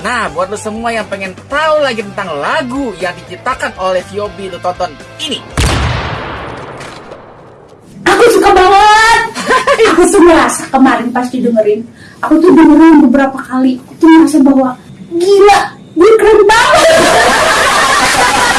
Nah, buat lo semua yang pengen tahu lagi tentang lagu yang diciptakan oleh Viobi, lo tonton ini. Aku suka banget. aku tuh merasa kemarin pas didengerin, aku tuh dengerin beberapa kali, aku tuh merasa bahwa gila, gue keren banget.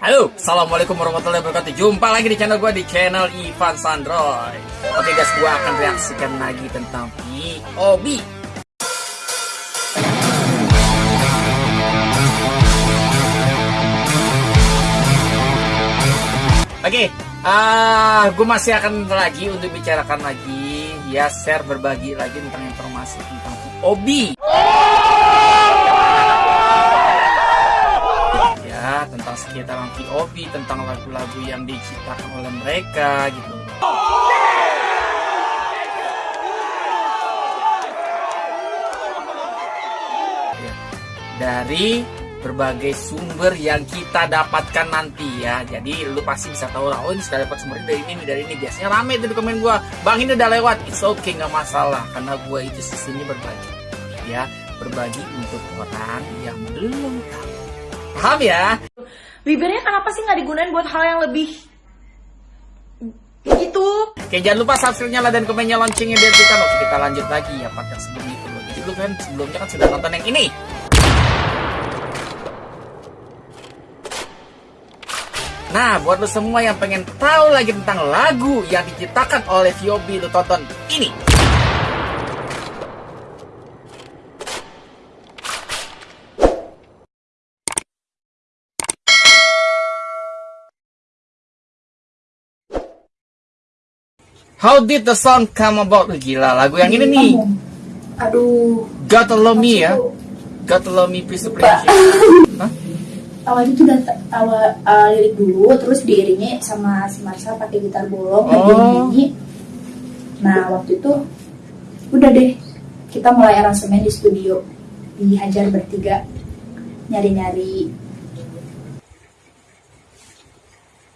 Halo, Assalamualaikum warahmatullahi wabarakatuh. Jumpa lagi di channel gue di channel Ivan Sandroy. Oke guys, gue akan reaksikan lagi tentang POB Oke, ah, gue masih akan lagi untuk bicarakan lagi Ya, share berbagi lagi tentang informasi tentang POB tentang sekitaran POV tentang lagu-lagu yang diciptakan oleh mereka gitu. Dari berbagai sumber yang kita dapatkan nanti ya. Jadi lu pasti bisa tahu lah oh ini sudah dapat sumber dari ini dari ini. Biasanya rame tuh di komen gua bang ini udah lewat. It's okay nggak masalah karena gua itu sisinya berbagi ya. Berbagi untuk orang yang belum tahu. Paham ya Bibirnya kenapa sih nggak digunain buat hal yang lebih gitu? Oke jangan lupa subscribe-nya lah dan komennya loncengnya biar kita Oke kita lanjut lagi ya part yang sebelum itu loh. Jadi lu kan sebelumnya kan sudah nonton yang ini. Nah buat lu semua yang pengen tahu lagi tentang lagu yang diciptakan oleh Viobi Lu tonton ini How did the song come about? Gila, lagu yang ini nih. Aduh, Gotta Love Me ya. Gotta Love Me Please. Pak. Hah? awalnya tuh udah t- awal uh, lirik dulu, terus diiringi sama si Marsha pakai gitar bolong, Oh. lagi nyanyi. Nah waktu itu udah deh kita mulai aransemen di studio dihajar bertiga nyari-nyari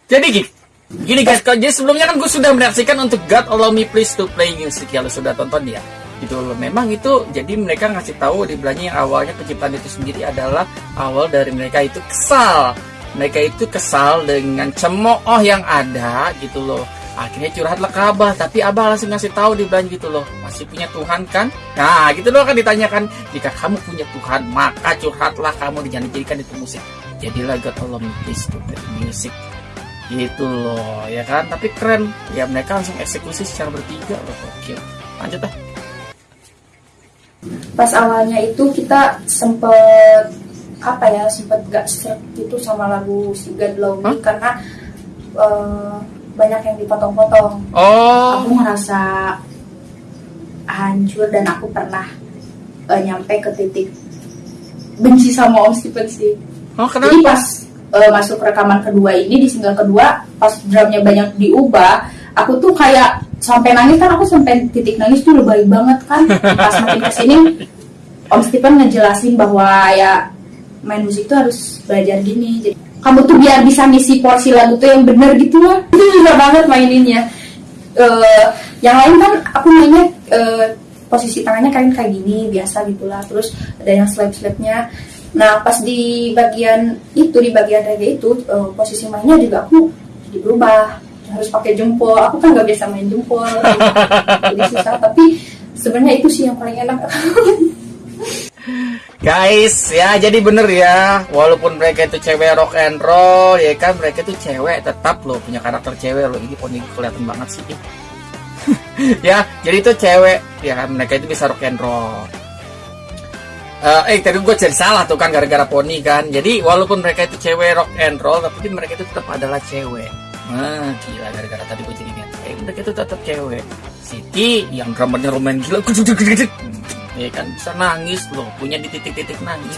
Jadi gini, gini guys, kalau- jadi sebelumnya kan gue sudah mereaksikan untuk God Allow Me Please to Play Music ya, lo sudah tonton ya. Gitu loh. Memang itu jadi mereka ngasih tahu di belakangnya yang awalnya penciptaan itu sendiri adalah awal dari mereka itu kesal. Mereka itu kesal dengan cemooh yang ada gitu loh. Akhirnya curhatlah ke Abah, tapi Abah langsung ngasih tahu di belakang gitu loh. Masih punya Tuhan kan? Nah, gitu loh kan ditanyakan, jika kamu punya Tuhan, maka curhatlah kamu dijadikan itu musik. Jadilah God Allow Me Please to Play Music gitu loh ya kan? Tapi keren. Ya mereka langsung eksekusi secara bertiga. Loh oke lanjut dah pas awalnya itu kita sempet apa ya sempet gak serak gitu sama lagu si God Love Me Hah? karena eh, banyak yang dipotong-potong. Oh. Aku ngerasa hancur dan aku pernah eh, nyampe ke titik benci sama Om Stephen sih. Oh jadi kenapa? pas eh, masuk rekaman kedua ini di single kedua pas drumnya banyak diubah aku tuh kayak sampai nangis kan aku sampai titik nangis tuh lebay banget kan? Pas makin ke sini Om Stephen ngejelasin bahwa ya main musik tuh harus belajar gini jadi kamu tuh biar bisa ngisi porsi lagu tuh yang bener gitu lah itu juga banget maininnya. Eh, yang lain kan aku mainnya eh, posisi tangannya kayak kayak gini biasa gitulah terus ada yang slap slapnya nah pas di bagian itu di bagian reggae itu eh, posisi mainnya juga aku jadi berubah. Harus pakai jempol. Aku kan nggak biasa main jempol. Jadi susah. Tapi sebenarnya itu sih yang paling enak. Guys ya jadi bener ya. Walaupun mereka itu cewek rock and roll ya kan mereka itu cewek. Tetap loh punya karakter cewek loh. Ini poni kelihatan banget sih. Ya jadi itu cewek. Ya kan mereka itu bisa rock and roll Eh, eh tadi gue jadi salah tuh kan gara-gara poni kan. Jadi walaupun mereka itu cewek rock and roll tapi mereka itu tetap adalah cewek. Nah, gila gara-gara tadi gue jadi ingat. Eh, mereka itu tetap cewek. Siti yang drummernya lumayan gila. ya kan bisa nangis loh. Punya di titik-titik nangis.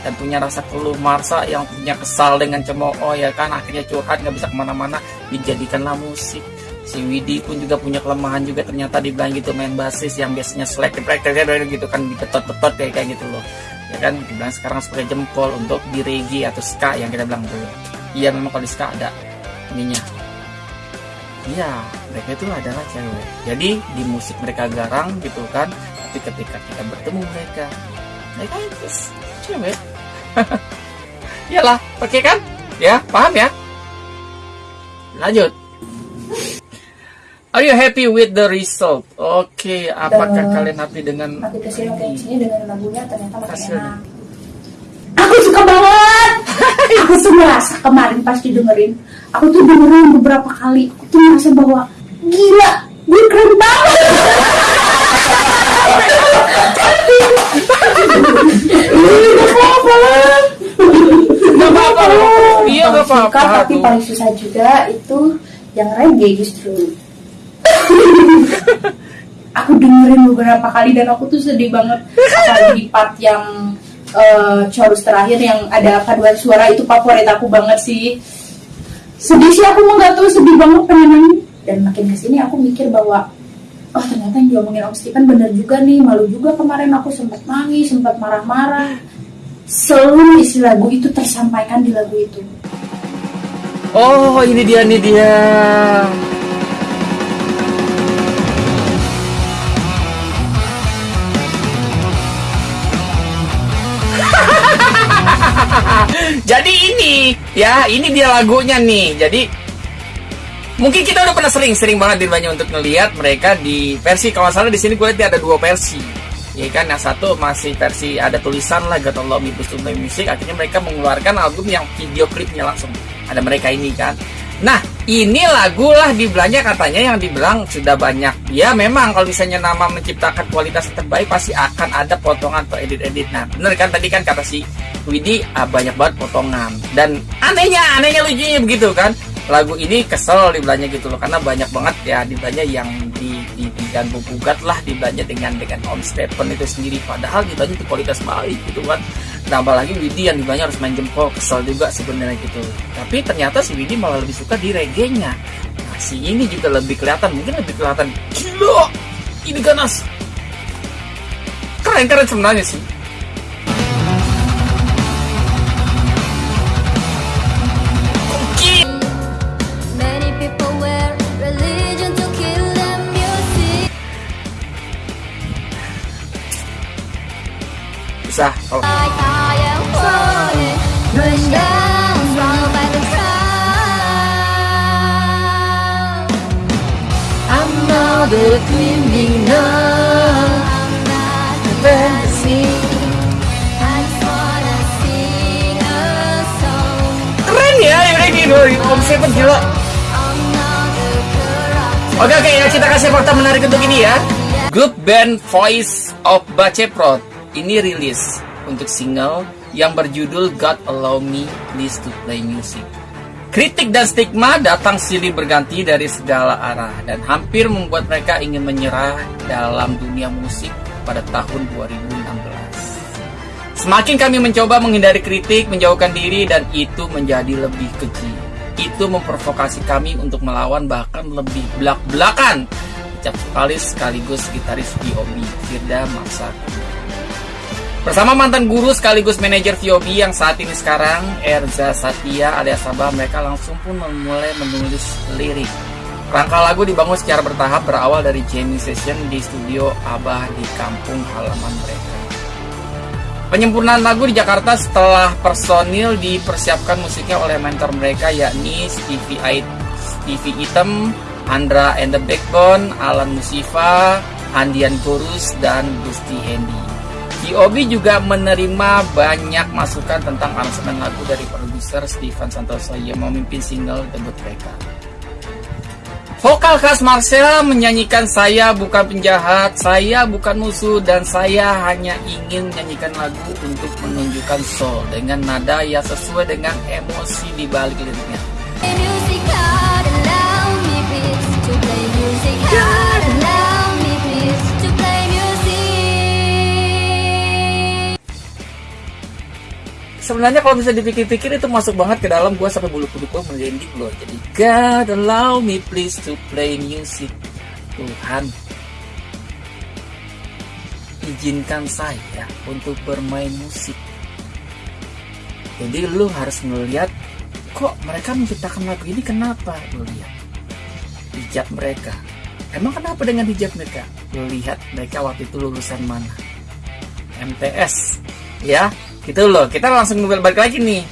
Dan punya rasa keluh marsa yang punya kesal dengan cemooh ya kan. Akhirnya curhat nggak bisa ke mana-mana. Dijadikanlah musik si Widi pun juga punya kelemahan juga. Ternyata dibilang gitu main basis yang biasanya selek prakteknya gitu kan diketot-ketot kayak kayak gitu loh. Ya kan dibilang sekarang sebagai jempol untuk di reggae atau ska yang kita bilang dulu. Iya memang kalau di ska ada ininya. Iya mereka itu adalah cewek. Jadi di musik mereka garang gitu kan tapi ketika kita bertemu mereka mereka itu cewek. Iyalah oke kan? Ya paham ya? Lanjut Are you happy with the result? Oke, apakah Dan- kalian happy dengan makin ke sini makin ke sini dengan lagunya? Ternyata enak. Aku suka banget! Aku tuh merasa kemarin pas didengerin aku tuh dengerin beberapa kali aku tuh merasa bahwa gila gue keren banget! Gak apa-apa. Iya, gak apa-apa. tapi paling susah juga itu yang reggae justru aku dengerin beberapa kali dan aku tuh sedih banget. Apalagi di part yang eh, chorus terakhir yang ada paduan suara itu favorit aku banget sih. Sedih sih aku mau nggak tahu sedih banget pengen nangis dan makin ke sini aku mikir bahwa oh ternyata yang diomongin Om Stephen bener juga nih malu juga kemarin aku sempat nangis sempat marah-marah. Seluruh isi lagu itu tersampaikan di lagu itu. Oh, ini dia, ini dia. Jadi ini, ya, ini dia lagunya nih. Jadi mungkin kita udah pernah sering, sering banget di banyak untuk ngelihat mereka di versi kalau salah di sini gue lihat ada dua versi. Ya kan, yang satu masih versi ada tulisan lah God Allah Omnibus Music. Akhirnya mereka mengeluarkan album yang video klipnya langsung. Ada mereka ini kan. Nah, ini lagu lah dibilangnya katanya yang dibilang sudah banyak. Ya memang kalau misalnya nama menciptakan kualitas terbaik pasti akan ada potongan atau edit-edit. Nah, bener kan tadi kan kata si Widi ah, banyak banget potongan. Dan anehnya, anehnya lucunya begitu kan. Lagu ini kesel dibilangnya gitu loh karena banyak banget ya dibilangnya yang di, di diganggu gugat lah dibilangnya dengan dengan Om Stephen itu sendiri. Padahal dibilangnya itu kualitas baik gitu kan. Tambah lagi Widi yang harus main jempol kesel juga sebenarnya gitu. Tapi ternyata si Widi malah lebih suka di reggae-nya nah, si ini juga lebih kelihatan mungkin lebih kelihatan gila ini ganas. Keren keren sebenarnya sih a song. keren ya yang kayak gini Om Stephen gila. Oke oke ya kita kasih fakta menarik untuk ini ya. Grup band Voice of Baceprot ini rilis untuk single yang berjudul God Allow Me Please to Play Music. Kritik dan stigma datang silih berganti dari segala arah dan hampir membuat mereka ingin menyerah dalam dunia musik pada tahun 2016. Semakin kami mencoba menghindari kritik, menjauhkan diri, dan itu menjadi lebih keji. Itu memprovokasi kami untuk melawan bahkan lebih belak-belakan. Ucap sekali sekaligus gitaris VOB, Firda Marsaka. Bersama mantan guru sekaligus manajer VOB yang saat ini sekarang, Erza Satya alias Sabah, mereka langsung pun memulai menulis lirik. Rangka lagu dibangun secara bertahap berawal dari jamming session di studio Abah di kampung halaman mereka. Penyempurnaan lagu di Jakarta setelah personil dipersiapkan musiknya oleh mentor mereka yakni Stevie, Ait, Stevie Item, Andra and the Backbone, Alan Musifa, Andian Gorus, dan Gusti Hendy. VOB juga menerima banyak masukan tentang aransemen lagu dari produser Steven Santoso yang memimpin single debut mereka. Vokal khas Marcel menyanyikan saya bukan penjahat, saya bukan musuh, dan saya hanya ingin menyanyikan lagu untuk menunjukkan soul dengan nada yang sesuai dengan emosi di balik liriknya. Play sebenarnya kalau bisa dipikir-pikir itu masuk banget ke dalam gua sampai bulu kuduk gua merinding loh. Jadi God allow me please to play music Tuhan. Izinkan saya untuk bermain musik. Jadi lu harus melihat kok mereka menciptakan lagu ini? Kenapa? Lu lihat. Hijab mereka. Emang kenapa dengan hijab mereka? Lu lihat mereka waktu itu lulusan mana? MTS ya gitu loh kita langsung balik lagi nih.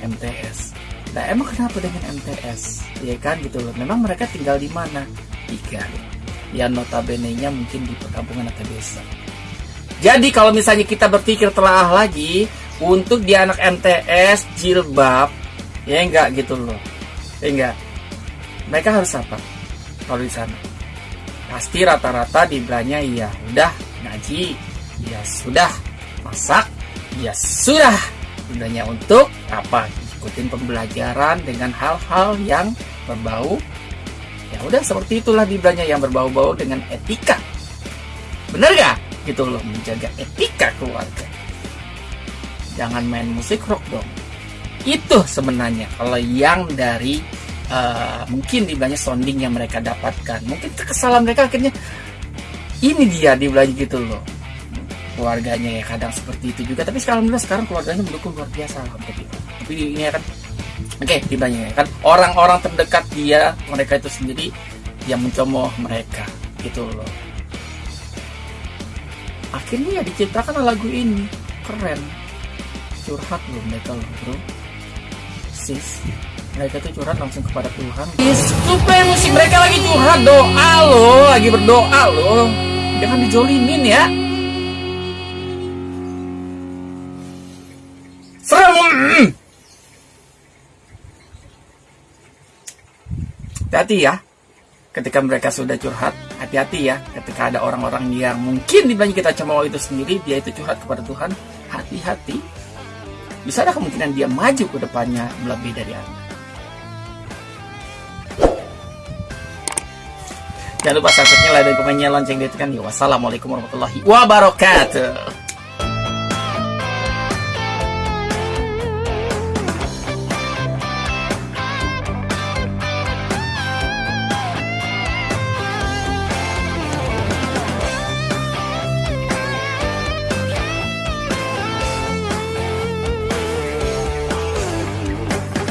MTS nah emang kenapa dengan MTS ya kan gitu loh. Memang mereka tinggal di mana? Di Garut ya notabene nya mungkin di perkampungan atau desa. Jadi kalau misalnya kita berpikir telah lagi untuk di anak MTS jilbab ya enggak gitu loh. Ya enggak. Mereka harus apa kalau di sana? Pasti rata-rata dibilangnya ya udah ngaji. Ya sudah masak ya sudah gunanya untuk apa? Ikutin pembelajaran dengan hal-hal yang berbau. Ya udah seperti itulah dibilangnya yang berbau-bau dengan etika. Bener gak gitu loh menjaga etika keluarga. Jangan main musik rock dong. Itu sebenarnya. Kalau yang dari uh, mungkin dibilangnya sounding yang mereka dapatkan. Mungkin kekesalan mereka akhirnya ini dia dibilang gitu loh keluarganya ya kadang seperti itu juga. Tapi sekarang alhamdulillah sekarang keluarganya mendukung luar biasa alhamdulillah tapi ini ya kan oke dibilangnya ya kan orang-orang terdekat dia mereka itu sendiri yang mencemooh mereka. Gitu loh. Akhirnya ya diciptakan lagu ini. Keren. Curhat loh mereka loh bro. Sis mereka tuh curhat langsung kepada Tuhan. Supaya musik mereka lagi curhat doa loh lagi berdoa loh. Jangan dijolimin ya hati-hati ya. Ketika mereka sudah curhat hati-hati ya. Ketika ada orang-orang yang mungkin dibanding kita cemooh itu sendiri dia itu curhat kepada Tuhan hati-hati. Bisa ada kemungkinan dia maju ke depannya lebih dari anda. Jangan lupa subscribe like dan komennya lonceng ditekan wassalamualaikum warahmatullahi wabarakatuh